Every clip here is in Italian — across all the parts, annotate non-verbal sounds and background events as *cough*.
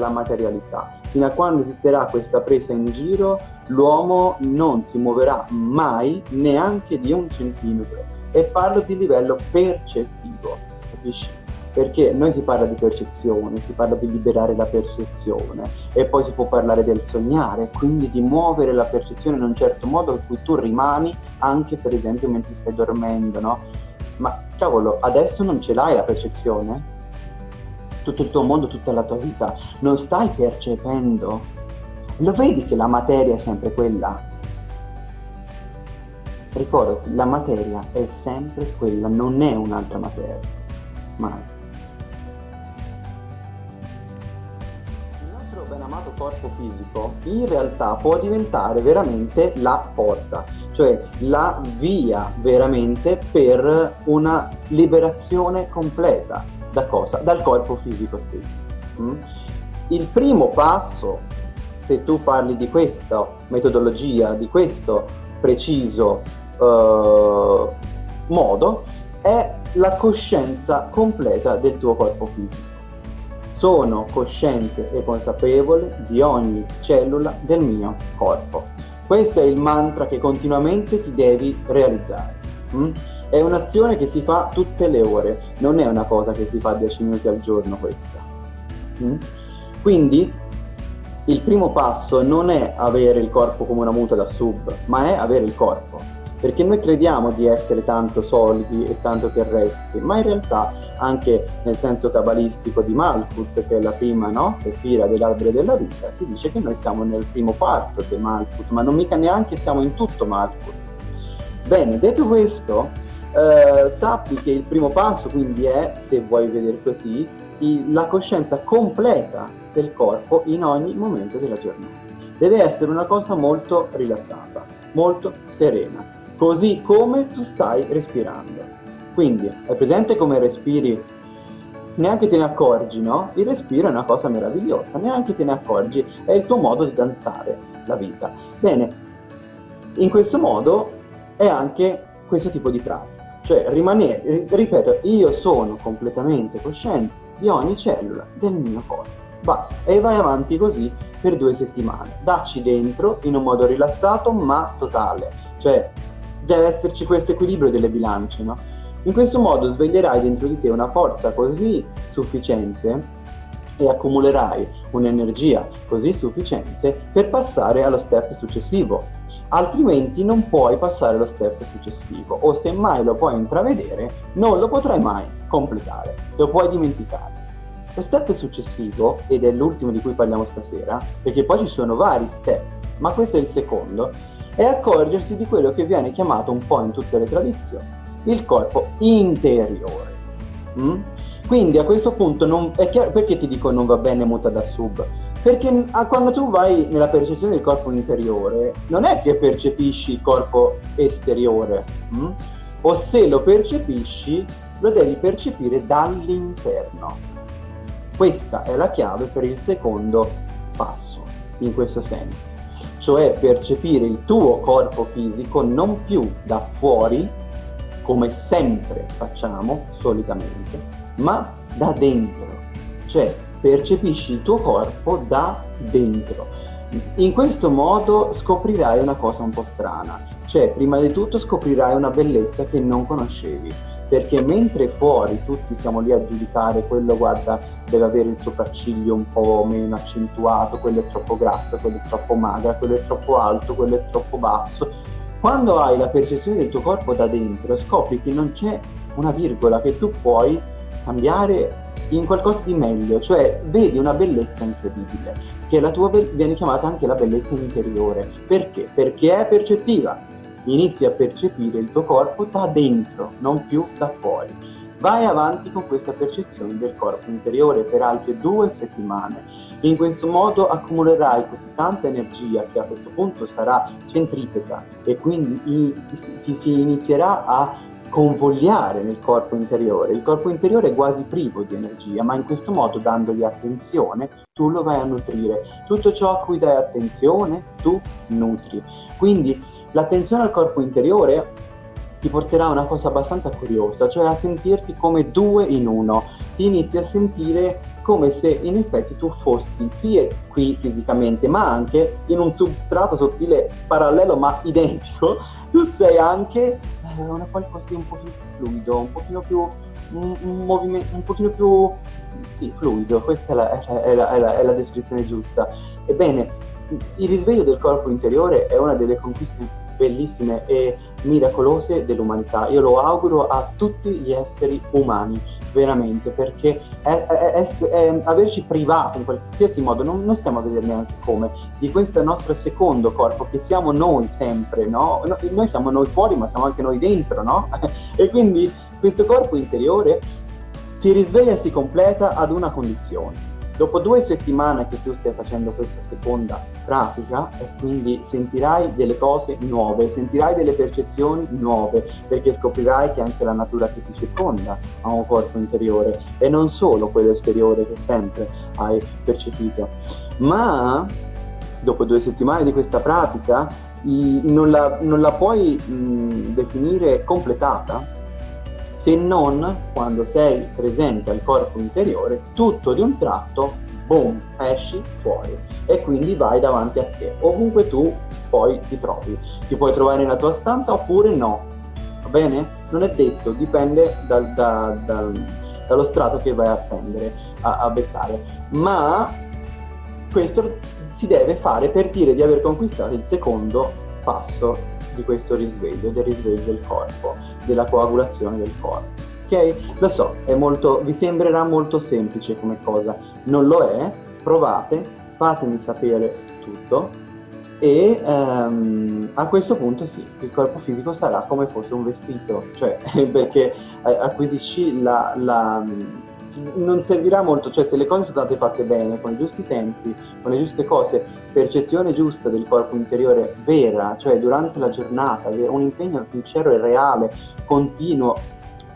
dalla materialità. Fino a quando esisterà questa presa in giro, l'uomo non si muoverà mai neanche di un centimetro. E parlo di livello percettivo, capisci? perché noi si parla di percezione, si parla di liberare la percezione e poi si può parlare del sognare, quindi di muovere la percezione in un certo modo in cui tu rimani anche per esempio mentre stai dormendo, no? Ma cavolo, adesso non ce l'hai la percezione? Tutto il tuo mondo, tutta la tua vita, non stai percependo? Lo vedi che la materia è sempre quella? Ricordati, la materia è sempre quella, non è un'altra materia. Mai. chiamato corpo fisico in realtà può diventare veramente la porta, cioè la via veramente per una liberazione completa da cosa? Dal corpo fisico stesso. Mm? Il primo passo, se tu parli di questa metodologia, di questo preciso uh, modo, è la coscienza completa del tuo corpo fisico. Sono cosciente e consapevole di ogni cellula del mio corpo. Questo è il mantra che continuamente ti devi realizzare. Mm? È un'azione che si fa tutte le ore, non è una cosa che si fa 10 minuti al giorno questa. Mm? Quindi il primo passo non è avere il corpo come una muta da sub, ma è avere il corpo perché noi crediamo di essere tanto solidi e tanto terrestri, ma in realtà anche nel senso cabalistico di Malkut, che è la prima no, sefira dell'albero della vita, si dice che noi siamo nel primo quarto di Malkut, ma non mica neanche siamo in tutto Malkut. Bene, detto questo, eh, sappi che il primo passo quindi è, se vuoi vedere così, la coscienza completa del corpo in ogni momento della giornata. Deve essere una cosa molto rilassata, molto serena, così come tu stai respirando. Quindi, è presente come respiri? Neanche te ne accorgi, no? Il respiro è una cosa meravigliosa, neanche te ne accorgi, è il tuo modo di danzare la vita. Bene, in questo modo è anche questo tipo di pratica, cioè rimanere, ripeto, io sono completamente cosciente di ogni cellula del mio corpo. Basta, e vai avanti così per due settimane. Dacci dentro in un modo rilassato ma totale, cioè deve esserci questo equilibrio delle bilance, no? In questo modo sveglierai dentro di te una forza così sufficiente e accumulerai un'energia così sufficiente per passare allo step successivo. Altrimenti non puoi passare allo step successivo o se mai lo puoi intravedere non lo potrai mai completare, lo puoi dimenticare. Lo step successivo, ed è l'ultimo di cui parliamo stasera, perché poi ci sono vari step, ma questo è il secondo, è accorgersi di quello che viene chiamato un po' in tutte le tradizioni il corpo interiore. Mm? Quindi a questo punto non, è chiaro, perché ti dico non va bene muta da sub? Perché quando tu vai nella percezione del corpo interiore non è che percepisci il corpo esteriore, mm? o se lo percepisci lo devi percepire dall'interno. Questa è la chiave per il secondo passo, in questo senso cioè percepire il tuo corpo fisico non più da fuori, come sempre facciamo solitamente, ma da dentro, cioè percepisci il tuo corpo da dentro. In questo modo scoprirai una cosa un po' strana, cioè prima di tutto scoprirai una bellezza che non conoscevi, perché mentre fuori tutti siamo lì a giudicare quello guarda deve avere il sopracciglio un po' meno accentuato, quello è troppo grasso, quello è troppo magra, quello è troppo alto, quello è troppo basso. Quando hai la percezione del tuo corpo da dentro scopri che non c'è una virgola che tu puoi cambiare in qualcosa di meglio, cioè vedi una bellezza incredibile, che la tua viene chiamata anche la bellezza interiore. Perché? Perché è percettiva, inizi a percepire il tuo corpo da dentro, non più da fuori. Vai avanti con questa percezione del corpo interiore per altre due settimane. In questo modo accumulerai così tanta energia che a questo punto sarà centripeta e quindi ti si inizierà a convogliare nel corpo interiore. Il corpo interiore è quasi privo di energia, ma in questo modo, dandogli attenzione, tu lo vai a nutrire. Tutto ciò a cui dai attenzione, tu nutri. Quindi L'attenzione al corpo interiore ti porterà a una cosa abbastanza curiosa, cioè a sentirti come due in uno. Ti inizi a sentire come se in effetti tu fossi sia qui fisicamente, ma anche in un substrato sottile parallelo ma identico, *laughs* tu sei anche eh, una qualcosa di un pochino più fluido, un pochino più un, un movimento un pochino più sì, fluido, questa è la, è, la, è, la, è la descrizione giusta. Ebbene, il risveglio del corpo interiore è una delle conquiste bellissime e miracolose dell'umanità. Io lo auguro a tutti gli esseri umani, veramente, perché è, è, è, averci privato in qualsiasi modo, non, non, stiamo a vedere neanche come, di questo nostro secondo corpo, che siamo noi sempre, no? no noi siamo noi fuori, ma siamo anche noi dentro, no? *laughs* e quindi questo corpo interiore si risveglia e si completa ad una condizione Dopo due settimane che tu stai facendo questa seconda pratica e quindi sentirai delle cose nuove, sentirai delle percezioni nuove, perché scoprirai che anche la natura che ti circonda ha un corpo interiore e non solo quello esteriore che sempre hai percepito. Ma dopo due settimane di questa pratica non la, non la puoi mh, definire completata se non quando sei presente al corpo interiore, tutto di un tratto, boom, esci fuori e quindi vai davanti a te, ovunque tu poi ti trovi. Ti puoi trovare nella tua stanza oppure no, va bene? Non è detto, dipende dal, da, dal, dallo strato che vai a prendere, a, a beccare. Ma questo si deve fare per dire di aver conquistato il secondo passo di questo risveglio, del risveglio del corpo della coagulazione del corpo. Ok? Lo so, molto, vi sembrerà molto semplice come cosa, non lo è, provate, fatemi sapere tutto e um, a questo punto sì, il corpo fisico sarà come fosse un vestito, cioè *laughs* perché eh, acquisisci la, la non servirà molto, cioè se le cose sono state fatte bene, con i giusti tempi, con le giuste cose, percezione giusta del corpo interiore vera, cioè durante la giornata, un impegno sincero e reale, continuo,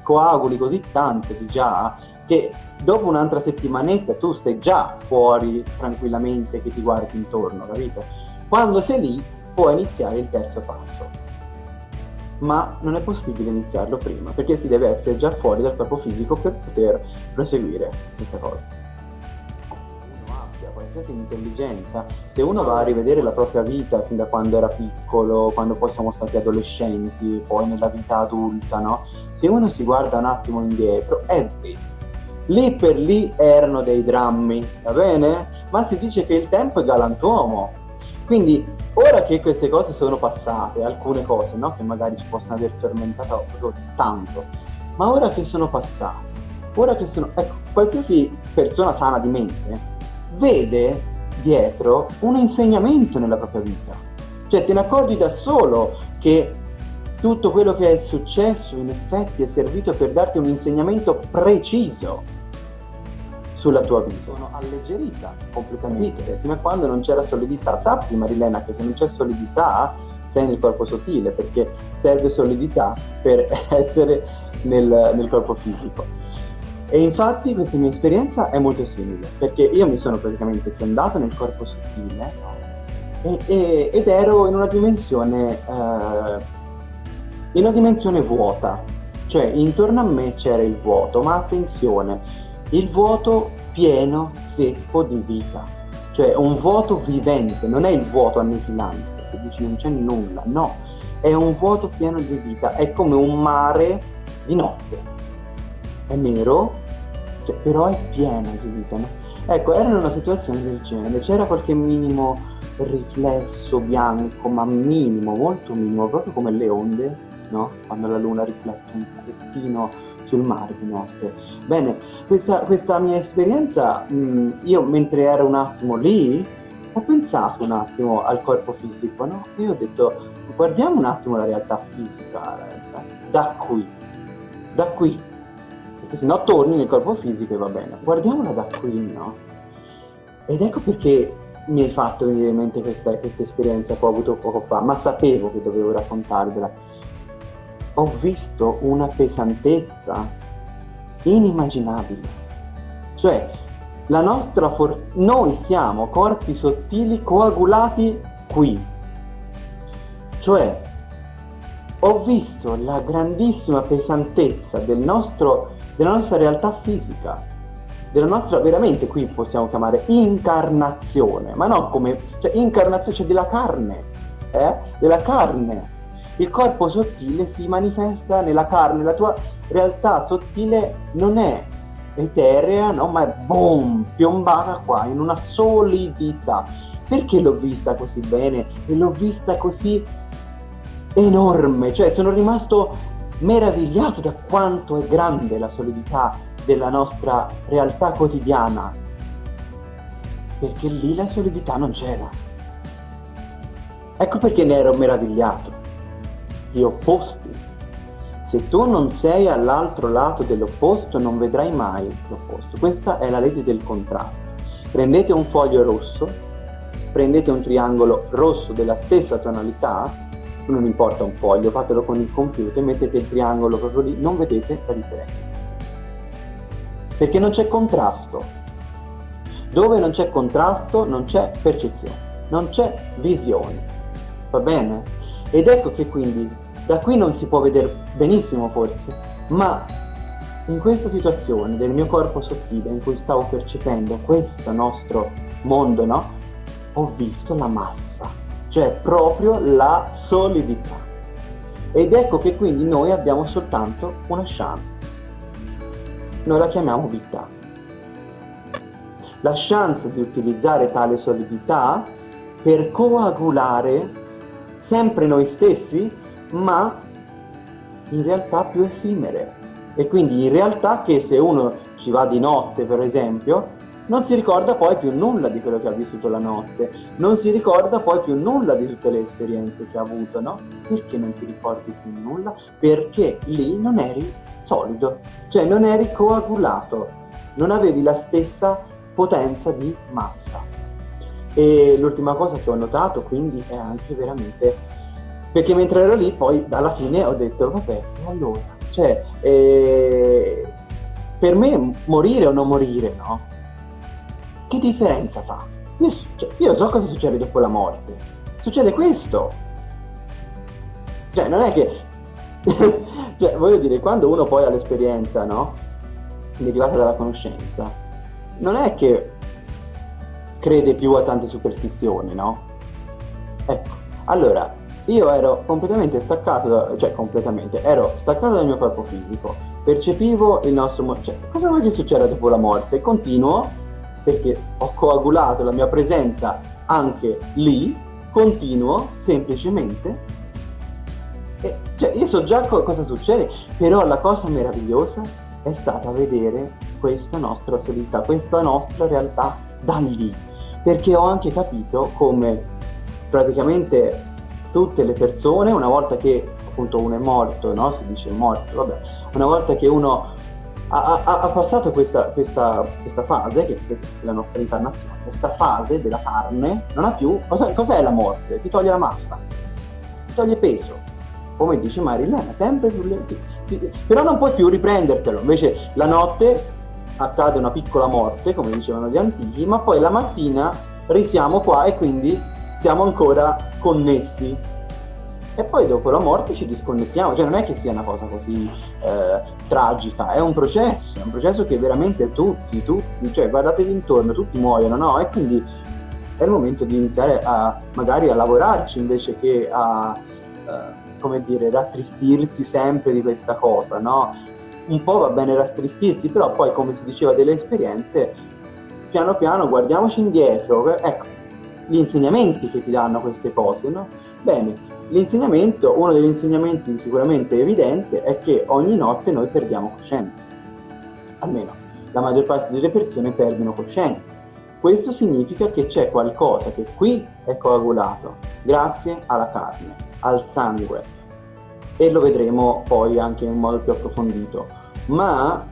coaguli così tanto di già, che dopo un'altra settimanetta tu sei già fuori tranquillamente che ti guardi intorno, capito? Quando sei lì puoi iniziare il terzo passo ma non è possibile iniziarlo prima, perché si deve essere già fuori dal corpo fisico per poter proseguire questa cosa. Qualsiasi intelligenza, se uno va a rivedere la propria vita fin da quando era piccolo, quando poi siamo stati adolescenti, poi nella vita adulta, no? Se uno si guarda un attimo indietro, è vero. Lì per lì erano dei drammi, va bene? Ma si dice che il tempo è galantuomo, quindi ora che queste cose sono passate, alcune cose no? che magari ci possono aver tormentato tanto, ma ora che sono passate, ora che sono... Ecco, qualsiasi persona sana di mente vede dietro un insegnamento nella propria vita. Cioè te ne accorgi da solo che tutto quello che è successo in effetti è servito per darti un insegnamento preciso sulla tua vita. Sono alleggerita completamente, fino a quando non c'era solidità. Sappi Marilena che se non c'è solidità sei nel corpo sottile, perché serve solidità per *laughs* essere nel, nel corpo fisico. E infatti questa mia esperienza è molto simile, perché io mi sono praticamente fondato nel corpo sottile e, e, ed ero in una dimensione, eh, in una dimensione vuota, cioè intorno a me c'era il vuoto, ma attenzione, il vuoto pieno, secco di vita, cioè un vuoto vivente, non è il vuoto annichilante, che dici non c'è nulla, no, è un vuoto pieno di vita, è come un mare di notte, è nero, cioè, però è pieno di vita, no? Ecco, era una situazione del genere, c'era qualche minimo riflesso bianco, ma minimo, molto minimo, proprio come le onde, no? Quando la luna riflette un pochettino sul mare di notte. Bene, questa, questa mia esperienza, mh, io mentre ero un attimo lì, ho pensato un attimo al corpo fisico, no? E ho detto, guardiamo un attimo la realtà fisica, da qui, da qui, perché se no torni nel corpo fisico e va bene. Guardiamola da qui, no? Ed ecco perché mi hai fatto venire in mente questa, questa esperienza che ho avuto poco fa, ma sapevo che dovevo raccontarvela ho visto una pesantezza inimmaginabile. Cioè, la nostra for- noi siamo corpi sottili coagulati qui. Cioè, ho visto la grandissima pesantezza del nostro, della nostra realtà fisica della nostra, veramente qui possiamo chiamare incarnazione, ma non come, cioè incarnazione, cioè della carne, eh? della carne. Il corpo sottile si manifesta nella carne, la tua realtà sottile non è eterea, no? ma è boom, piombata qua in una solidità. Perché l'ho vista così bene e l'ho vista così enorme? Cioè sono rimasto meravigliato da quanto è grande la solidità della nostra realtà quotidiana, perché lì la solidità non c'era. Ecco perché ne ero meravigliato. Gli opposti. Se tu non sei all'altro lato dell'opposto, non vedrai mai l'opposto. Questa è la legge del contrasto. Prendete un foglio rosso, prendete un triangolo rosso della stessa tonalità, non importa un foglio, fatelo con il computer, mettete il triangolo proprio lì, non vedete la differenza perché non c'è contrasto. Dove non c'è contrasto non c'è percezione, non c'è visione. Va bene? Ed ecco che quindi da qui non si può vedere benissimo forse, ma in questa situazione del mio corpo sottile in cui stavo percependo questo nostro mondo, no? Ho visto la massa, cioè proprio la solidità. Ed ecco che quindi noi abbiamo soltanto una chance noi la chiamiamo vita. La chance di utilizzare tale solidità per coagulare sempre noi stessi, ma in realtà più effimere. E quindi in realtà che se uno ci va di notte, per esempio, non si ricorda poi più nulla di quello che ha vissuto la notte, non si ricorda poi più nulla di tutte le esperienze che ha avuto, no? Perché non ti ricordi più nulla? Perché lì non eri solido, cioè non eri coagulato, non avevi la stessa potenza di massa. E l'ultima cosa che ho notato quindi è anche veramente, perché mentre ero lì poi alla fine ho detto vabbè, allora, cioè eh, per me morire o non morire, no? Che differenza fa? Io, cioè, io so cosa succede dopo la morte, succede questo. Cioè non è che *laughs* cioè, voglio dire, quando uno poi ha l'esperienza, no? Derivata dalla conoscenza, non è che crede più a tante superstizioni, no? Ecco, allora, io ero completamente staccato, da, cioè completamente, ero staccato dal mio corpo fisico, percepivo il nostro... Cioè, cosa vuoi che succeda dopo la morte? Continuo, perché ho coagulato la mia presenza anche lì, continuo semplicemente e, cioè, io so già co cosa succede, però la cosa meravigliosa è stata vedere questa nostra solidità, questa nostra realtà da lì, perché ho anche capito come praticamente tutte le persone, una volta che appunto uno è morto, no? si dice morto, vabbè, una volta che uno ha, ha, ha passato questa, questa, questa, fase, che è la nostra incarnazione, questa fase della carne, non ha più, cos'è, cos'è la morte? Ti toglie la massa, ti toglie peso, come dice Marilena, sempre sulle... però non puoi più riprendertelo, invece la notte accade una piccola morte, come dicevano gli antichi, ma poi la mattina risiamo qua e quindi siamo ancora connessi. E poi dopo la morte ci disconnettiamo, cioè non è che sia una cosa così eh, tragica, è un processo, è un processo che veramente tutti, tutti, cioè guardatevi intorno, tutti muoiono, no? E quindi è il momento di iniziare a magari a lavorarci invece che a... Eh, come dire, rattristirsi sempre di questa cosa, no? Un po' va bene rattristirsi, però poi, come si diceva delle esperienze, piano piano guardiamoci indietro, ecco, gli insegnamenti che ti danno queste cose, no? Bene, l'insegnamento, uno degli insegnamenti sicuramente evidente è che ogni notte noi perdiamo coscienza, almeno la maggior parte delle persone perdono coscienza. Questo significa che c'è qualcosa che qui è coagulato grazie alla carne, al sangue, e lo vedremo poi anche in modo più approfondito. Ma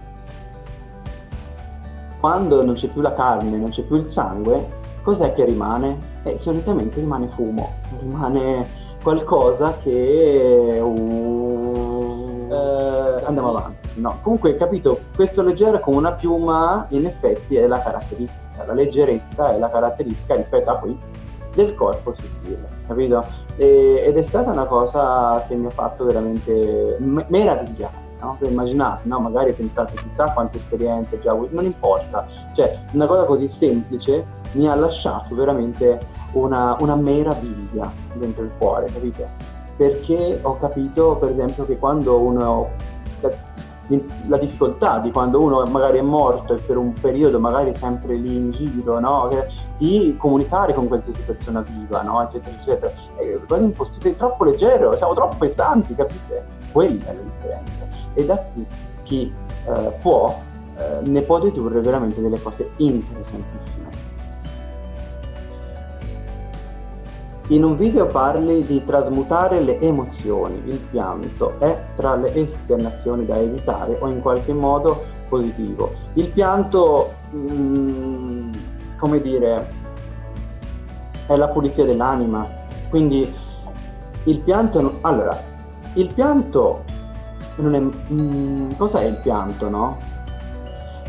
quando non c'è più la carne, non c'è più il sangue, cos'è che rimane? Eh, solitamente rimane fumo, rimane qualcosa che... Uh, eh, andiamo avanti. No, comunque capito, questo leggero come una piuma in effetti è la caratteristica, la leggerezza è la caratteristica rispetto a qui del corpo sottile, capito? E, ed è stata una cosa che mi ha fatto veramente meravigliare, no? immaginate, no? Magari pensate chissà quante esperienze già avuto, non importa. Cioè, una cosa così semplice mi ha lasciato veramente una, una meraviglia dentro il cuore, capite? Perché ho capito, per esempio, che quando uno la difficoltà di quando uno magari è morto e per un periodo magari sempre lì in giro, no? di comunicare con qualsiasi persona viva, no? eccetera, eccetera. È quasi impossibile, è troppo leggero, siamo troppo pesanti, capite? Quella è la differenza. E da qui chi eh, può eh, ne può dedurre veramente delle cose interessantissime. In un video parli di trasmutare le emozioni, il pianto è tra le esternazioni da evitare o in qualche modo positivo. Il pianto, mh, mm, come dire, è la pulizia dell'anima, quindi il pianto, allora, il pianto non è, mm, cos'è il pianto, no?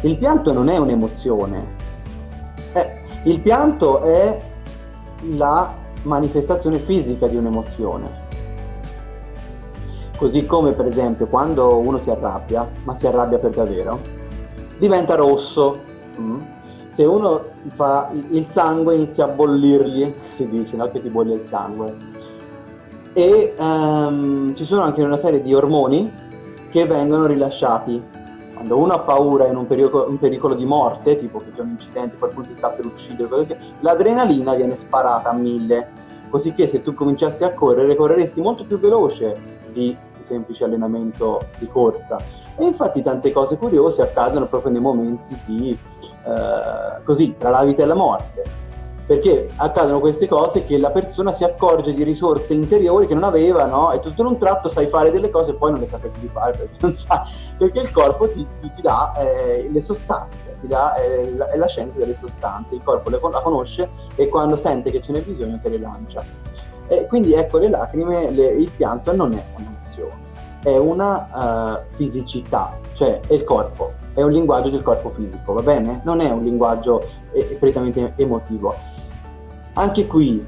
Il pianto non è un'emozione, eh, il pianto è la manifestazione fisica di un'emozione. Così come per esempio quando uno si arrabbia, ma si arrabbia per davvero, diventa rosso. Mm? Se uno fa il sangue inizia a bollirgli, si dice, no? che ti bolle il sangue. E um, ci sono anche una serie di ormoni che vengono rilasciati quando uno ha paura in un pericolo, un pericolo di morte, tipo che c'è un incidente, qualcuno ti sta per uccidere, l'adrenalina viene sparata a mille, così che se tu cominciassi a correre, correresti molto più veloce di un semplice allenamento di corsa. E infatti tante cose curiose accadono proprio nei momenti di, eh, così, tra la vita e la morte perché accadono queste cose che la persona si accorge di risorse interiori che non aveva, no? E tutto in un tratto sai fare delle cose e poi non le sa più fare perché non sa, perché il corpo ti, ti, ti dà eh, le sostanze, ti dà eh, la, è la scienza delle sostanze, il corpo le, la conosce e quando sente che ce n'è bisogno te le lancia. E quindi ecco le lacrime, le, il pianto non è un'emozione, è una uh, fisicità, cioè è il corpo, è un linguaggio del corpo fisico, va bene? Non è un linguaggio eh, prettamente emotivo anche qui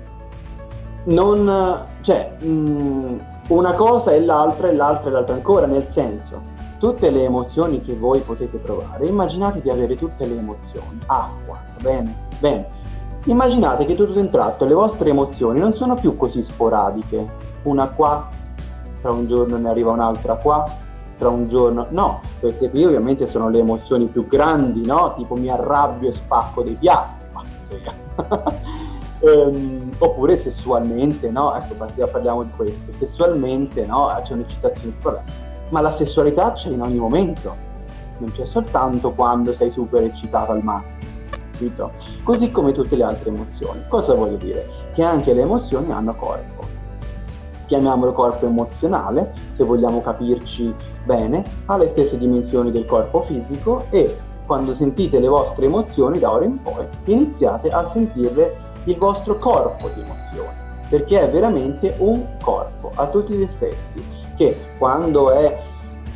non cioè mh, mm, una cosa è l'altra e l'altra è l'altra ancora nel senso tutte le emozioni che voi potete provare immaginate di avere tutte le emozioni. Acqua bene? Bene. Immaginate che tutto in tratto le vostre emozioni non sono più così sporadiche. Una qua tra un giorno ne arriva un'altra qua tra un giorno no. Queste qui ovviamente sono le emozioni più grandi no? Tipo mi arrabbio e spacco dei piatti ma *laughs* ehm, oppure sessualmente, no? Ecco, parliamo di questo, sessualmente, no? C'è un'eccitazione ma la sessualità c'è in ogni momento, non c'è soltanto quando sei super eccitato al massimo, capito? Così come tutte le altre emozioni. Cosa voglio dire? Che anche le emozioni hanno corpo. Chiamiamolo corpo emozionale, se vogliamo capirci bene, ha le stesse dimensioni del corpo fisico e quando sentite le vostre emozioni da ora in poi iniziate a sentirle il vostro corpo di emozioni, perché è veramente un corpo a tutti gli effetti, che quando, è,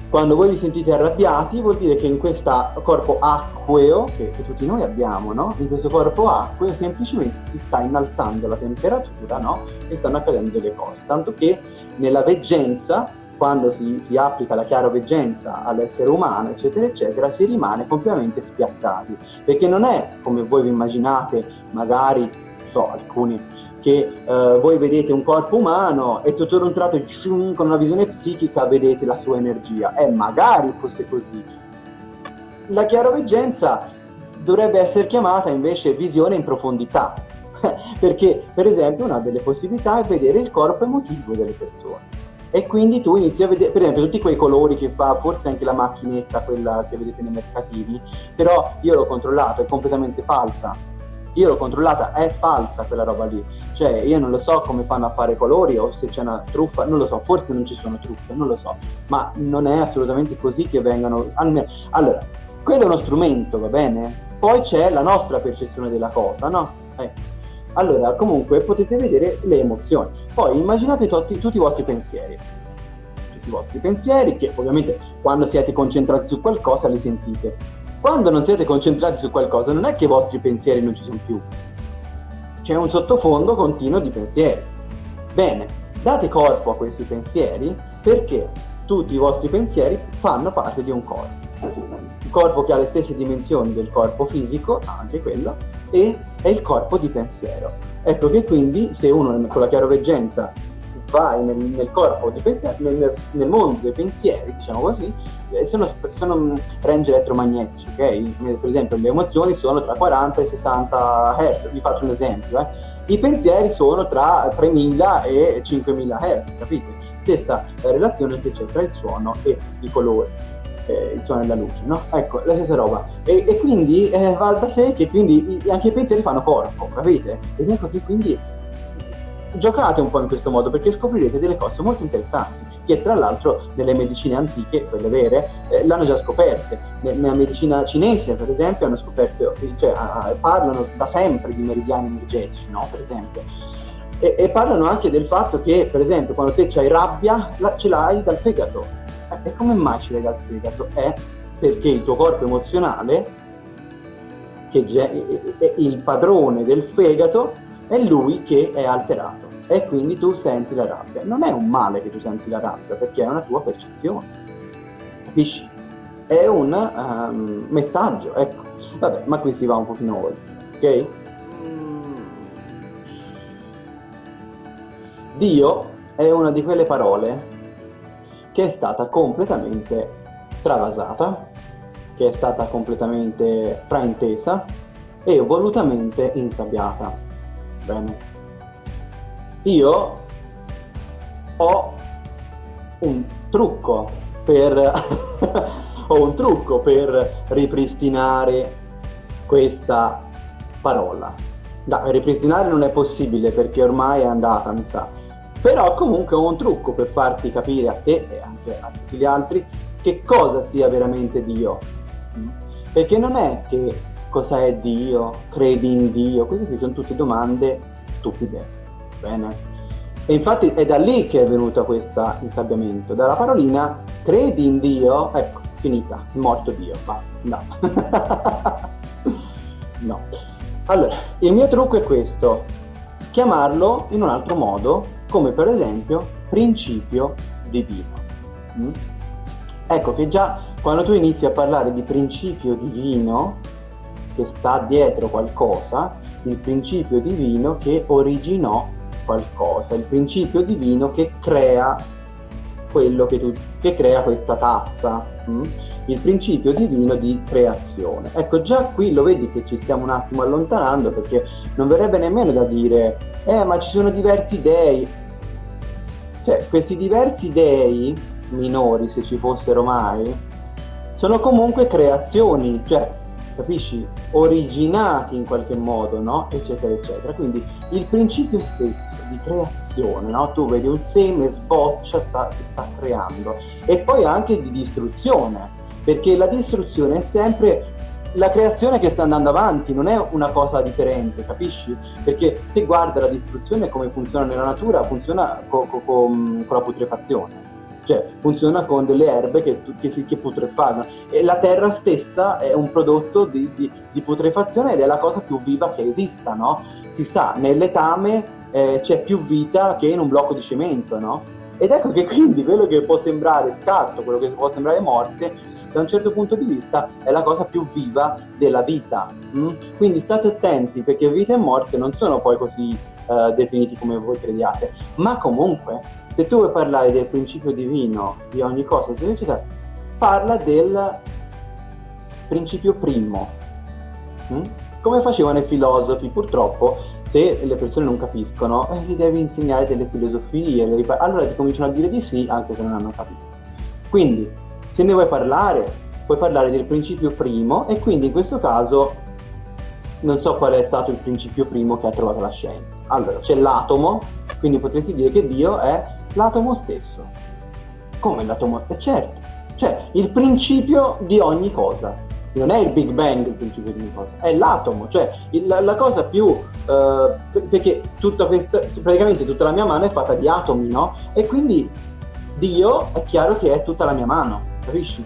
quando voi vi sentite arrabbiati vuol dire che in questo corpo acqueo, che, che tutti noi abbiamo, no? in questo corpo acqueo semplicemente si sta innalzando la temperatura no? e stanno accadendo delle cose, tanto che nella veggenza quando si, si, applica la chiaroveggenza all'essere umano, eccetera, eccetera, si rimane completamente spiazzati. Perché non è come voi vi immaginate, magari so, alcuni, che eh, voi vedete un corpo umano e tutto un tratto con una visione psichica vedete la sua energia. E magari fosse così. La chiaroveggenza dovrebbe essere chiamata invece visione in profondità, *laughs* perché per esempio una delle possibilità è vedere il corpo emotivo delle persone. E quindi tu inizi a vedere, per esempio, tutti quei colori che fa, forse anche la macchinetta, quella che vedete nei mercatini, però io l'ho controllato, è completamente falsa io l'ho controllata, è falsa quella roba lì. Cioè, io non lo so come fanno a fare colori o se c'è una truffa, non lo so, forse non ci sono truffe, non lo so, ma non è assolutamente così che vengano... Allora, quello è uno strumento, va bene? Poi c'è la nostra percezione della cosa, no? Eh. Allora, comunque potete vedere le emozioni. Poi immaginate tutti, tutti i vostri pensieri. Tutti i vostri pensieri, che ovviamente quando siete concentrati su qualcosa li sentite quando non siete concentrati su qualcosa, non è che i vostri pensieri non ci sono più. C'è un sottofondo continuo di pensieri. Bene, date corpo a questi pensieri perché tutti i vostri pensieri fanno parte di un corpo. Il corpo che ha le stesse dimensioni del corpo fisico, anche quello, e è il corpo di pensiero. Ecco che quindi se uno con la chiaroveggenza vai nel, nel corpo di pensiero, nel, nel, mondo dei pensieri, diciamo così, sono, sono range elettromagnetici, ok? Per esempio le emozioni sono tra 40 e 60 Hz, vi faccio un esempio, eh? I pensieri sono tra 3000 e 5000 Hz, capite? Stessa relazione che c'è tra il suono e i colori, eh, il suono e la luce, no? Ecco, la stessa roba. E, e quindi eh, va da sé che quindi anche i pensieri fanno corpo, capite? Ed ecco che quindi giocate un po' in questo modo perché scoprirete delle cose molto interessanti che tra l'altro nelle medicine antiche, quelle vere, eh, l'hanno già scoperte. Nella medicina cinese, per esempio, hanno scoperto, cioè, parlano da sempre di meridiani energetici, no? Per esempio. E, e, parlano anche del fatto che, per esempio, quando te hai rabbia, la, ce l'hai dal fegato. E come mai ce l'hai dal fegato? È perché il tuo corpo emozionale, che è il padrone del fegato, è lui che è alterato e quindi tu senti la rabbia. Non è un male che tu senti la rabbia, perché è una tua percezione. Capisci? È un um, messaggio, ecco. Vabbè, ma qui si va un pochino oltre, ok? Dio è una di quelle parole che è stata completamente travasata, che è stata completamente fraintesa e volutamente insabbiata. Bene io ho un trucco per *laughs* ho un trucco per ripristinare questa parola. Da, ripristinare non è possibile perché ormai è andata, mi sa. Però comunque ho un trucco per farti capire a te e anche a tutti gli altri che cosa sia veramente Dio. Perché non è che cosa è Dio, credi in Dio, queste sono tutte domande stupide. Bene. E infatti è da lì che è venuto questo insabbiamento, dalla parolina credi in Dio, ecco, finita, morto Dio, va, no. *laughs* no. Allora, il mio trucco è questo, chiamarlo in un altro modo, come per esempio principio divino. Mm? Ecco che già quando tu inizi a parlare di principio divino, che sta dietro qualcosa, il principio divino che originò qualcosa, il principio divino che crea quello che, tu, che crea questa tazza, mh? Mm? il principio divino di creazione. Ecco, già qui lo vedi che ci stiamo un attimo allontanando perché non verrebbe nemmeno da dire, eh, ma ci sono diversi dei. Cioè, questi diversi dei, minori se ci fossero mai, sono comunque creazioni, cioè capisci? Originati in qualche modo, no? Eccetera, eccetera. Quindi il principio stesso di creazione, no? Tu vedi un seme, sboccia, sta, sta creando. E poi anche di distruzione, perché la distruzione è sempre la creazione che sta andando avanti, non è una cosa differente, capisci? Perché se guarda la distruzione come funziona nella natura, funziona co co con la putrefazione cioè funziona con delle erbe che, che, che putrefanno e la terra stessa è un prodotto di, di, di, putrefazione ed è la cosa più viva che esista, no? Si sa, nel letame eh, c'è più vita che in un blocco di cemento, no? Ed ecco che *laughs* quindi quello che può sembrare scatto, quello che può sembrare morte, da un certo punto di vista è la cosa più viva della vita. Mm? Quindi state attenti perché vita e morte non sono poi così uh, definiti come voi crediate, ma comunque se tu vuoi parlare del principio divino di ogni cosa, eccetera, parla del principio primo. Mm? Come facevano i filosofi, purtroppo, se le persone non capiscono, eh, gli devi insegnare delle filosofie, allora ti cominciano a dire di sì, anche se non hanno capito. Quindi, se ne vuoi parlare, puoi parlare del principio primo e quindi in questo caso non so qual è stato il principio primo che ha trovato la scienza. Allora, c'è l'atomo, quindi potresti dire che Dio è l'atomo stesso. Come l'atomo? Eh, certo, cioè il principio di ogni cosa. Non è il Big Bang il principio di ogni cosa, è l'atomo, cioè il, la, cosa più... Uh, perché tutta questa, praticamente tutta la mia mano è fatta di atomi, no? E quindi Dio è chiaro che è tutta la mia mano, capisci?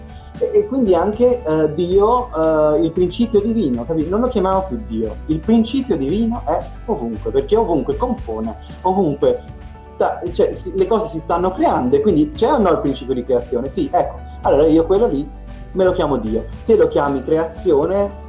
E, quindi anche uh, Dio, uh, il principio divino, capisci? Non lo chiamiamo più Dio, il principio divino è ovunque, perché ovunque compone, ovunque sta, cioè, le cose si stanno creando e quindi c'è o no il principio di creazione? Sì, ecco, allora io quello lì me lo chiamo Dio, te lo chiami creazione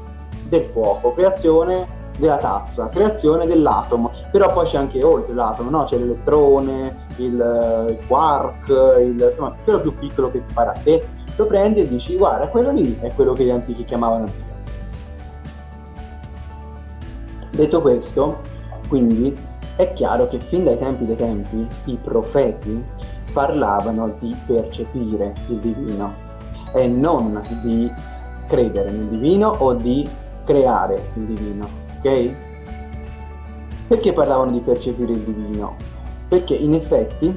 del fuoco, creazione della tazza, creazione dell'atomo, però poi c'è anche oltre l'atomo, no? c'è l'elettrone, il, il quark, il, insomma, quello più piccolo che ti pare a te, lo prendi e dici guarda quello lì è quello che gli antichi chiamavano Dio. Detto questo, quindi è chiaro che fin dai tempi dei tempi i profeti parlavano di percepire il divino e non di credere nel divino o di creare il divino, ok? Perché parlavano di percepire il divino? Perché in effetti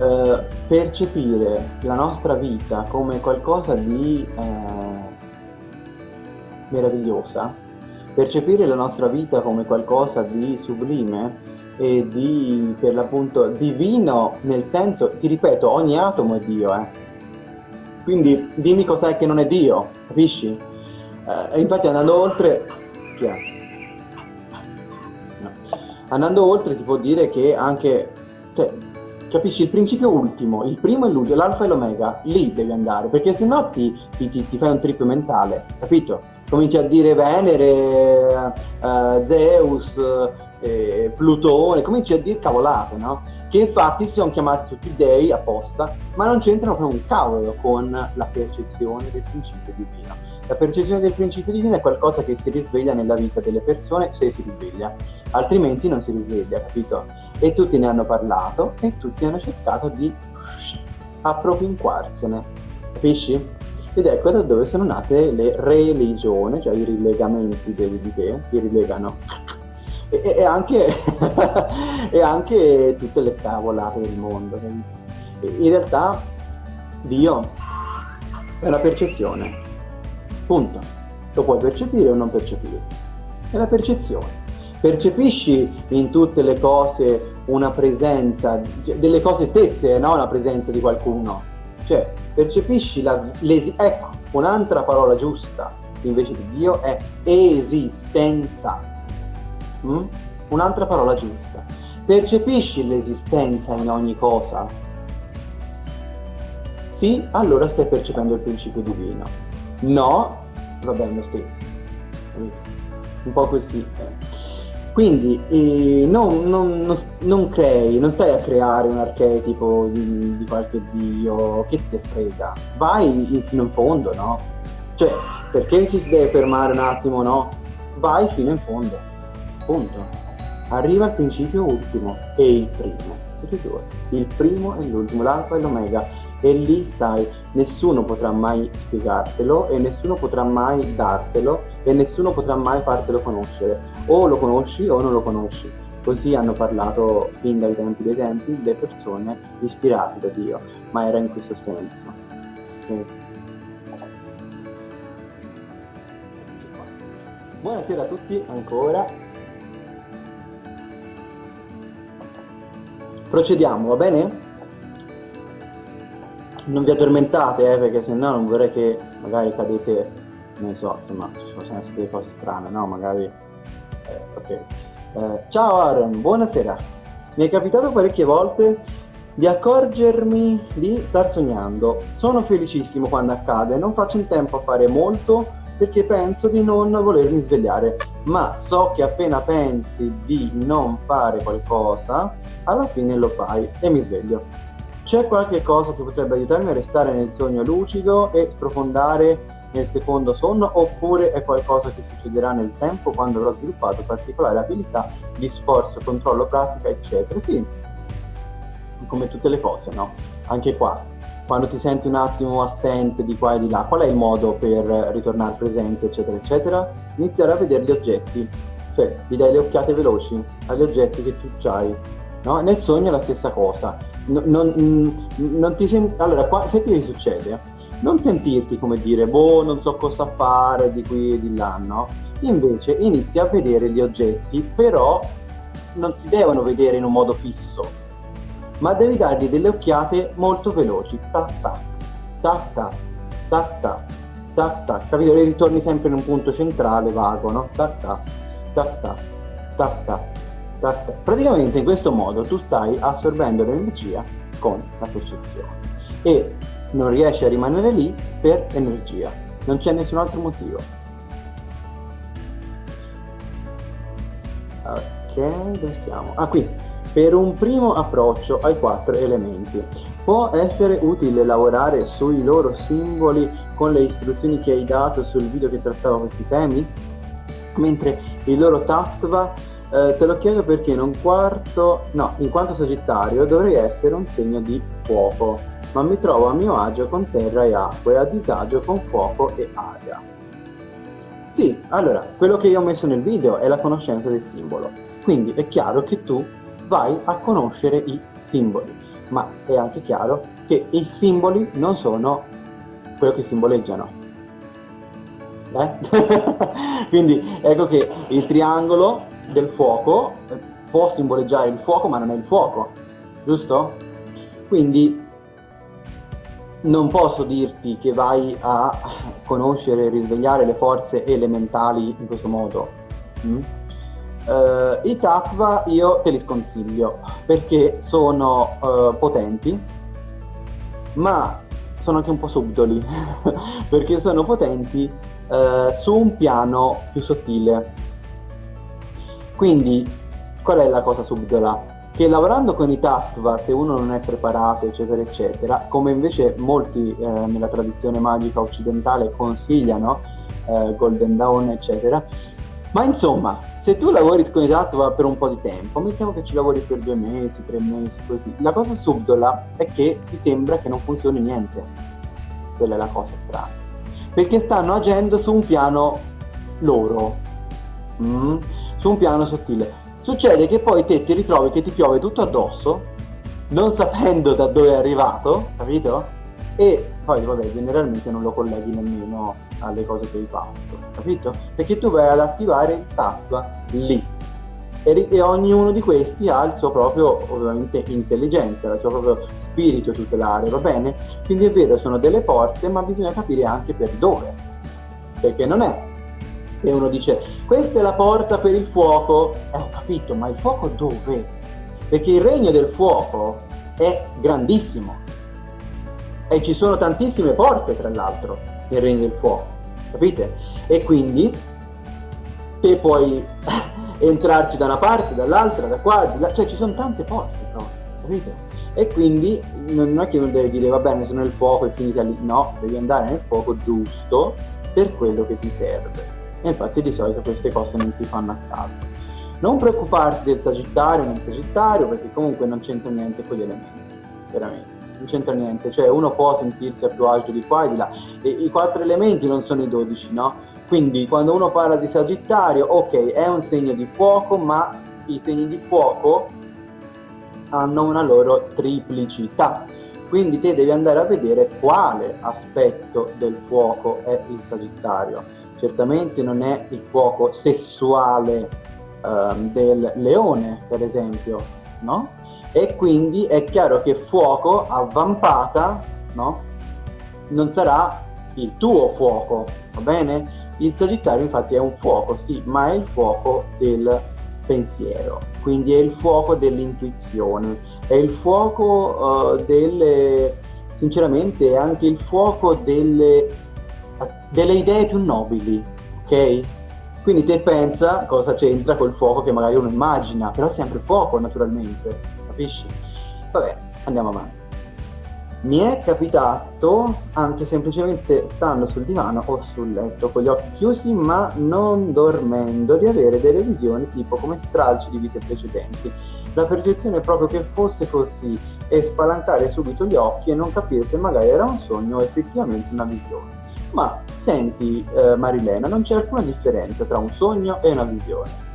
eh, percepire la nostra vita come qualcosa di eh, meravigliosa, percepire la nostra vita come qualcosa di sublime e di, per l'appunto, divino, nel senso, ti ripeto, ogni atomo è Dio, eh. Quindi dimmi cos'è che non è Dio, capisci? Eh, infatti andando oltre, no. andando oltre si può dire che anche, cioè, capisci, il principio ultimo, il primo e l'ultimo, l'alfa e l'omega, lì devi andare, perché se no ti, ti, ti, fai un trip mentale, capito? Cominci a dire Venere, uh, Zeus, eh, Plutone, cominci a dire cavolate, no? Che infatti si sono chiamati tutti dei apposta, ma non c'entrano proprio un cavolo con la percezione del principio divino. La percezione del principio divino è qualcosa che si risveglia nella vita delle persone se si risveglia, altrimenti non si risveglia, capito? E tutti ne hanno parlato e tutti hanno cercato di appropinquarsene, capisci? Ed ecco da dove sono nate le religioni, cioè i rilegamenti delle idee, che rilegano. E, e, anche, *laughs* e anche tutte le cavolate del mondo. In realtà Dio è la percezione Punto. Lo puoi percepire o non percepire. È la percezione. Percepisci in tutte le cose una presenza, delle cose stesse, no? La presenza di qualcuno. Cioè, percepisci la, ecco, un'altra parola giusta invece di Dio è esistenza. Mm? Un'altra parola giusta. Percepisci l'esistenza in ogni cosa? Sì, allora stai percependo il principio divino. No, va bene lo stesso. Un po' così. Quindi eh, non, non, non, non, crei, non stai a creare un archetipo di, di qualche dio che ti frega. Vai fino in fondo, no? Cioè, perché ci si deve fermare un attimo, no? Vai fino in fondo. Punto. Arriva al principio ultimo e il primo. Il primo e l'ultimo, l'alfa e l'omega e lì stai, nessuno potrà mai spiegartelo e nessuno potrà mai dartelo e nessuno potrà mai fartelo conoscere. O lo conosci o non lo conosci. Così hanno parlato fin dai tempi dei tempi le persone ispirate da Dio, ma era in questo senso. E... Buonasera a tutti ancora. Procediamo, va bene? non vi addormentate, eh, perché se no non vorrei che magari cadete, non so, insomma, ci possono essere delle cose strane, no? Magari... Ok. Eh, ciao Aaron, buonasera. Mi è capitato parecchie volte di accorgermi di star sognando. Sono felicissimo quando accade, non faccio in tempo a fare molto perché penso di non volermi svegliare, ma so che appena pensi di non fare qualcosa, alla fine lo fai e mi sveglio. C'è qualche cosa che potrebbe aiutarmi a restare nel sogno lucido e sprofondare nel secondo sonno oppure è qualcosa che succederà nel tempo quando avrò sviluppato particolari abilità di sforzo, controllo, pratica, eccetera. Sì, come tutte le cose, no? Anche qua, quando ti senti un attimo assente di qua e di là, qual è il modo per ritornare presente, eccetera, eccetera? Iniziare a vedere gli oggetti, cioè gli dai le occhiate veloci agli oggetti che tu hai. No? Nel sogno è la stessa cosa non, non, non ti senti... Allora, qua, se ti succede, non sentirti come dire, boh, non so cosa fare di qui e di là, no? Invece inizi a vedere gli oggetti, però non si devono vedere in un modo fisso, ma devi dargli delle occhiate molto veloci, tac tac, tac tac, tac tac, tac tac, capito? E ritorni sempre in un punto centrale vago, no? Tac tac, tac tac, tac tac, Praticamente in questo modo tu stai assorbendo l'energia con la percezione e non riesci a rimanere lì per energia, non c'è nessun altro motivo. Ok, dove siamo? Ah, qui. Per un primo approccio ai quattro elementi, può essere utile lavorare sui loro simboli con le istruzioni che hai dato sul video che trattava questi temi? Mentre il loro tattva eh, te lo chiedo perché in un quarto, no, in quanto sagittario dovrei essere un segno di fuoco, ma mi trovo a mio agio con terra e acqua e a disagio con fuoco e aria. Sì, allora, quello che io ho messo nel video è la conoscenza del simbolo, quindi è chiaro che tu vai a conoscere i simboli, ma è anche chiaro che i simboli non sono quello che simboleggiano. Eh? *laughs* quindi ecco che il triangolo del fuoco eh, può simboleggiare il fuoco ma non è il fuoco, giusto? Quindi non posso dirti che vai a conoscere e risvegliare le forze elementali in questo modo. Mm? Uh, I tattva io te li sconsiglio perché sono uh, potenti ma sono anche un po' subdoli *laughs* perché sono potenti uh, su un piano più sottile quindi, qual è la cosa subdola? Che lavorando con i tattva, se uno non è preparato, eccetera, eccetera, come invece molti eh, nella tradizione magica occidentale consigliano, eh, Golden Dawn, eccetera, ma insomma, se tu lavori con i tattva per un po' di tempo, mettiamo che ci lavori per due mesi, tre mesi, così, la cosa subdola è che ti sembra che non funzioni niente. Quella è la cosa strana. Perché stanno agendo su un piano loro. Mm? su un piano sottile. Succede che poi te ti ritrovi che ti piove tutto addosso, non sapendo da dove è arrivato, capito? E poi vabbè, generalmente non lo colleghi nemmeno alle cose che hai fatto, capito? Perché tu vai ad attivare il tattva lì. E, e ognuno di questi ha il suo proprio, ovviamente, intelligenza, il suo proprio spirito tutelare, va bene? Quindi è vero, sono delle porte, ma bisogna capire anche per dove. Perché non è e uno dice questa è la porta per il fuoco, eh, ho capito, ma il fuoco dove? Perché il regno del fuoco è grandissimo e ci sono tantissime porte tra l'altro nel regno del fuoco, capite? E quindi te puoi *laughs* entrarci da una parte, dall'altra, da qua, di là, cioè ci sono tante porte proprio, capite? E quindi non è che uno deve dire va bene sono nel fuoco e finita lì, no, devi andare nel fuoco giusto per quello che ti serve e infatti di solito queste cose non si fanno a caso. Non preoccuparti del Sagittario o non Sagittario perché comunque non c'entra niente con gli elementi, veramente, non c'entra niente, cioè uno può sentirsi a più agio di qua e di là, e i quattro elementi non sono i dodici, no? Quindi quando uno parla di Sagittario, ok, è un segno di fuoco, ma i segni di fuoco hanno una loro triplicità. Quindi te devi andare a vedere quale aspetto del fuoco è il Sagittario certamente non è il fuoco sessuale um, del leone, per esempio, no? E quindi è chiaro che fuoco avvampata, no? Non sarà il tuo fuoco, va bene? Il Sagittario infatti è un fuoco, sì, ma è il fuoco del pensiero, quindi è il fuoco dell'intuizione, è il fuoco uh, delle, sinceramente, è anche il fuoco delle delle idee più nobili, ok? Quindi te pensa cosa c'entra col fuoco che magari uno immagina, però è sempre fuoco naturalmente, capisci? Vabbè, andiamo avanti. Mi è capitato, anche semplicemente stando sul divano o sul letto con gli occhi chiusi ma non dormendo, di avere delle visioni tipo come stralci di vite precedenti. La percezione è proprio che fosse così e spalancare subito gli occhi e non capire se magari era un sogno o effettivamente una visione. Ma senti eh, Marilena, non c'è alcuna differenza tra un sogno e una visione.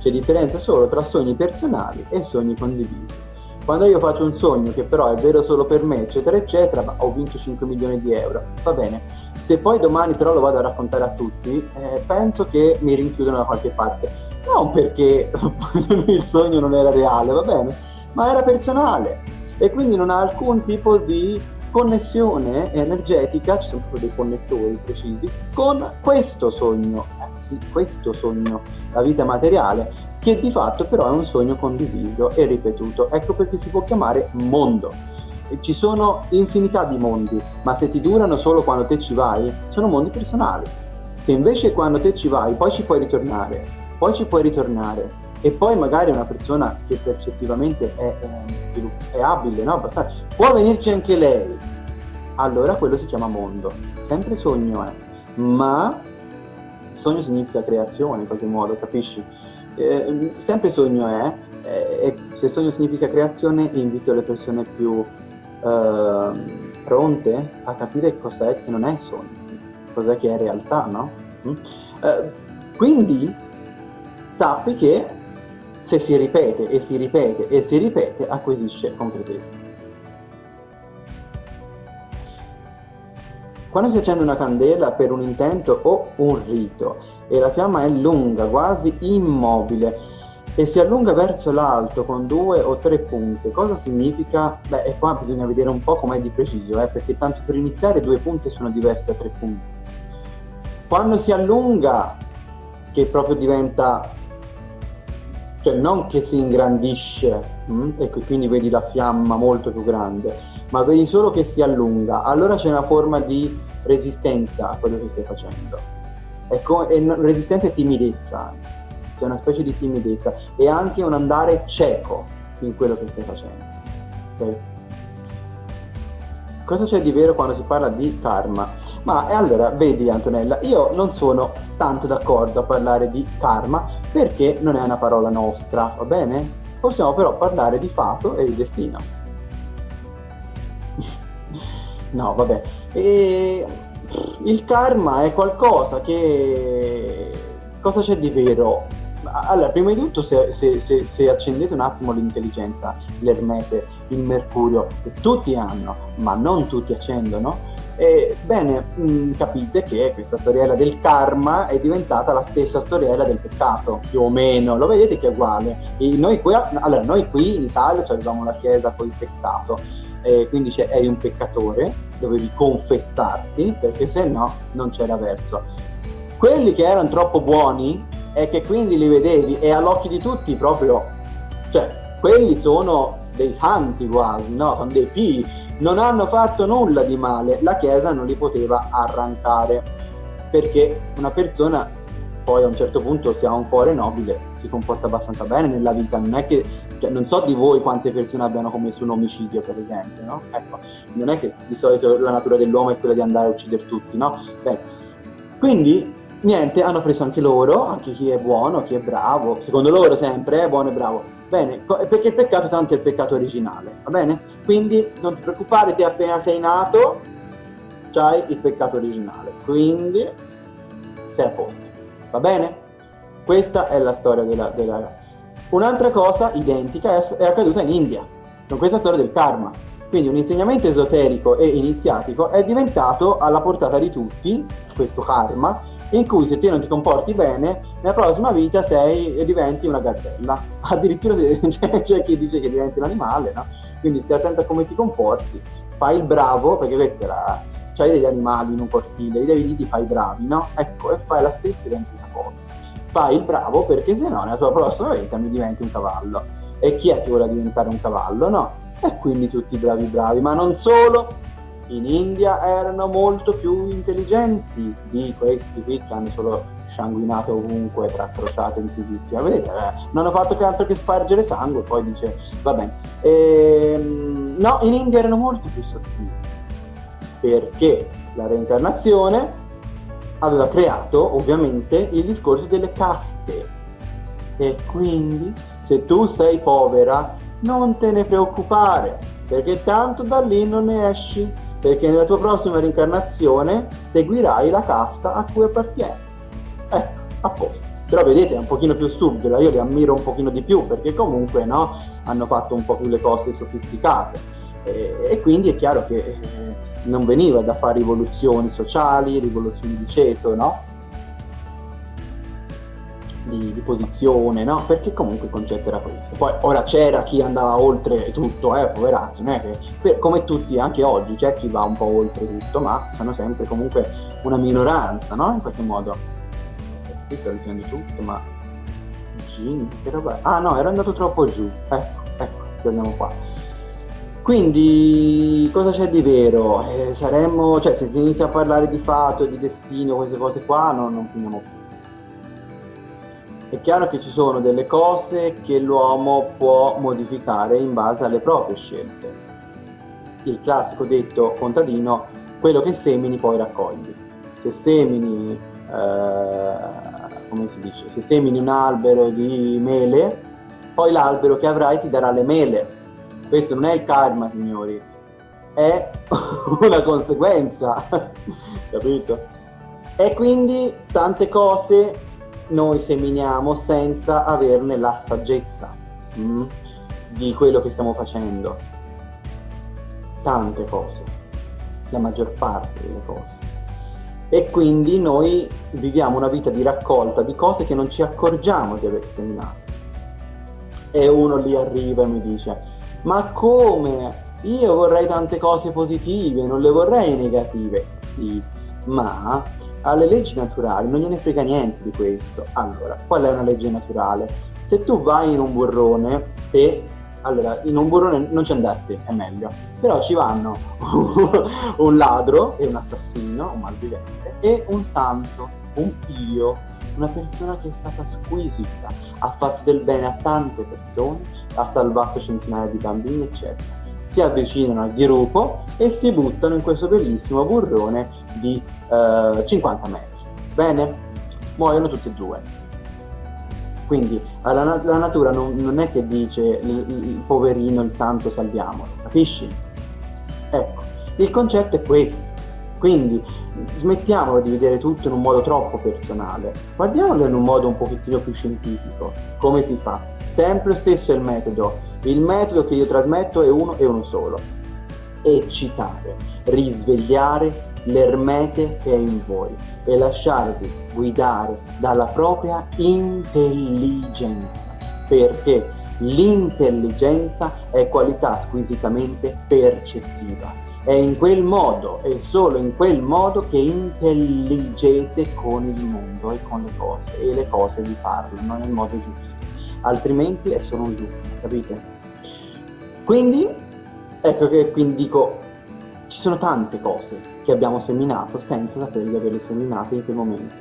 C'è differenza solo tra sogni personali e sogni condivisi. Quando io faccio un sogno che però è vero solo per me, eccetera, eccetera, ho vinto 5 milioni di euro, va bene. Se poi domani però lo vado a raccontare a tutti, eh, penso che mi rinchiudono da qualche parte. Non perché *laughs* il sogno non era reale, va bene, ma era personale e quindi non ha alcun tipo di connessione energetica, ci sono proprio dei connettori precisi, con questo sogno, eh, sì, questo sogno, la vita materiale, che di fatto però è un sogno condiviso e ripetuto. Ecco perché si può chiamare mondo. Ci sono infinità di mondi, ma se ti durano solo quando te ci vai, sono mondi personali. Se invece quando te ci vai, poi ci puoi ritornare, poi ci puoi ritornare, e poi magari una persona che percettivamente è, è, è abile, no? Abbastanza, può venirci anche lei, allora quello si chiama mondo. Sempre sogno è, ma sogno significa creazione in qualche modo, capisci? Eh, sempre sogno è, eh, e se sogno significa creazione invito le persone più eh, pronte a capire cos'è che non è sogno, cos'è che è realtà, no? Mm? Eh, quindi sappi che se si ripete e si ripete e si ripete acquisisce concretezza. Quando si accende una candela per un intento o un rito e la fiamma è lunga, quasi immobile, e si allunga verso l'alto con due o tre punte, cosa significa? Beh, e qua bisogna vedere un po' com'è di preciso, eh, perché tanto per iniziare due punte sono diverse da tre punti. Quando si allunga, che proprio diventa cioè non che si ingrandisce mh? Mm, e quindi vedi la fiamma molto più grande, ma vedi solo che si allunga, allora c'è una forma di resistenza a quello che stai facendo. Ecco, e resistenza e timidezza, c'è una specie di timidezza e anche un andare cieco in quello che stai facendo. Okay? Cosa c'è di vero quando si parla di karma? Ma allora, vedi Antonella, io non sono tanto d'accordo a parlare di karma perché non è una parola nostra, va bene? Possiamo però parlare di fato e di destino. *laughs* no, vabbè. E il karma è qualcosa che... Cosa c'è di vero? Allora, prima di tutto, se, se, se, se accendete un attimo l'intelligenza, l'ermete, il mercurio, che tutti hanno, ma non tutti accendono, e, bene, mh, mm, capite che questa storiella del karma è diventata la stessa storiella del peccato, più o meno, lo vedete che è uguale. Noi qui, allora, noi qui in Italia avevamo la chiesa con il peccato, eh, quindi cioè, eri un peccatore, dovevi confessarti, perché se no non c'era verso. Quelli che erano troppo buoni e che quindi li vedevi e all'occhio di tutti proprio, cioè, quelli sono dei santi quasi, no? Sono dei pii non hanno fatto nulla di male, la Chiesa non li poteva arrancare, perché una persona poi a un certo punto se ha un cuore nobile si comporta abbastanza bene nella vita, non è che, cioè, non so di voi quante persone abbiano commesso un omicidio per esempio, no? Ecco, non è che di solito la natura dell'uomo è quella di andare a uccidere tutti, no? Beh, quindi niente, hanno preso anche loro, anche chi è buono, chi è bravo, secondo loro sempre è buono e bravo, Bene, perché il peccato tanto è il peccato originale, va bene? Quindi non ti preoccupare, te appena sei nato c'hai il peccato originale, quindi sei a posto, va bene? Questa è la storia della... della... Un'altra cosa identica è, è accaduta in India, con questa storia del karma. Quindi un insegnamento esoterico e iniziatico è diventato alla portata di tutti, questo karma, in cui se te non ti comporti bene, nella prossima vita sei e diventi una gazzella. *laughs* Addirittura *laughs* c'è, c'è chi dice che diventi un animale, no? Quindi stai attento a come ti comporti, fai il bravo, perché questa era, c'hai degli animali in un cortile, li devi dire fai bravi, no? Ecco, e fai la stessa identica cosa. Fai il bravo perché se no nella tua prossima vita mi diventi un cavallo. E chi è che vuole diventare un cavallo, no? E quindi tutti bravi bravi, ma non solo, in India erano molto più intelligenti di questi qui che hanno solo sanguinato ovunque tra crociate e inquisizione. Vedete, eh, non hanno fatto che altro che spargere sangue, poi dice, va bene. Ehm, no, in India erano molto più sottili, perché la reincarnazione aveva creato ovviamente il discorso delle caste. E quindi se tu sei povera non te ne preoccupare, perché tanto da lì non ne esci perché nella tua prossima reincarnazione seguirai la casta a cui appartieni. Ecco, a posto. Però vedete, è un pochino più subdola, io li ammiro un pochino di più, perché comunque no, hanno fatto un po' più le cose sofisticate. E, e quindi è chiaro che eh, non veniva da fare rivoluzioni sociali, rivoluzioni di ceto, no? Di, di, posizione, no? Perché comunque il concetto era questo. Poi ora c'era chi andava oltre tutto, eh, poveracci, non è che per, come tutti anche oggi c'è chi va un po' oltre tutto, ma sono sempre comunque una minoranza, no? In qualche modo. Qui sto dicendo tutto, ma Gini, che roba... Ah no, ero andato troppo giù. Ecco, ecco, torniamo qua. Quindi cosa c'è di vero? Eh, saremmo, cioè se si inizia a parlare di fatto, di destino, queste cose qua, no, non finiamo più. È chiaro che ci sono delle cose che l'uomo può modificare in base alle proprie scelte. Il classico detto contadino, quello che semini poi raccogli. Se semini eh, come si dice, se semini un albero di mele, poi l'albero che avrai ti darà le mele. Questo non è il karma, signori, è *laughs* una conseguenza, *laughs* capito? E quindi tante cose noi seminiamo senza averne la saggezza mm, di quello che stiamo facendo. Tante cose, la maggior parte delle cose e quindi noi viviamo una vita di raccolta di cose che non ci accorgiamo di aver segnato. E uno lì arriva e mi dice, ma come? Io vorrei tante cose positive, non le vorrei negative. Sì, ma alle leggi naturali non gliene frega niente di questo. Allora, qual è una legge naturale? Se tu vai in un burrone e allora, in un burrone non ci andate, è meglio. Però ci vanno *laughs* un ladro e un assassino, un malvivente, e un santo, un pio, una persona che è stata squisita, ha fatto del bene a tante persone, ha salvato centinaia di bambini, eccetera. Si avvicinano al dirupo e si buttano in questo bellissimo burrone di eh, 50 metri. Bene? Muoiono tutti e due quindi la, la natura non, non, è che dice il, il, poverino, il santo, salviamolo, capisci? Ecco, il concetto è questo. Quindi smettiamolo di vedere tutto in un modo troppo personale, guardiamolo in un modo un pochettino più scientifico. Come si fa? Sempre lo stesso è il metodo. Il metodo che io trasmetto è uno e uno solo. Eccitare, risvegliare l'ermete che è in voi e lasciarvi guidare dalla propria intelligenza, perché l'intelligenza è qualità squisitamente percettiva. È in quel modo, è solo in quel modo che intelligete con il mondo e con le cose, e le cose vi parlano nel modo giusto, altrimenti è solo un loop, capite? Quindi, ecco che quindi dico, ci sono tante cose che abbiamo seminato senza sapere di averle seminate in quel momento.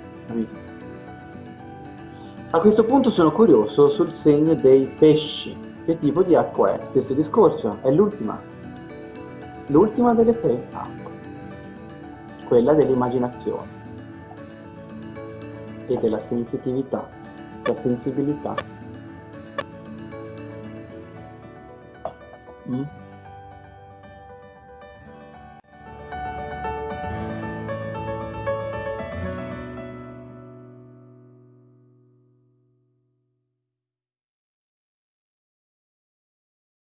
A questo punto sono curioso sul segno dei pesci. Che tipo di acqua è? Stesso discorso, è l'ultima. L'ultima delle tre acque. Quella dell'immaginazione e della sensitività, la sensibilità. Mm?